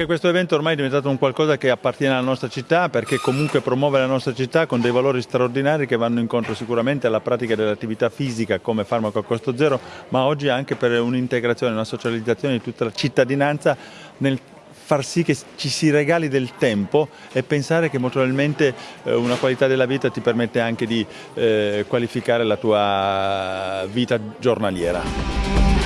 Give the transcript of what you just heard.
Perché questo evento ormai è diventato un qualcosa che appartiene alla nostra città, perché comunque promuove la nostra città con dei valori straordinari che vanno incontro sicuramente alla pratica dell'attività fisica come farmaco a costo zero, ma oggi anche per un'integrazione, una socializzazione di tutta la cittadinanza nel far sì che ci si regali del tempo e pensare che molto probabilmente eh, una qualità della vita ti permette anche di eh, qualificare la tua vita giornaliera.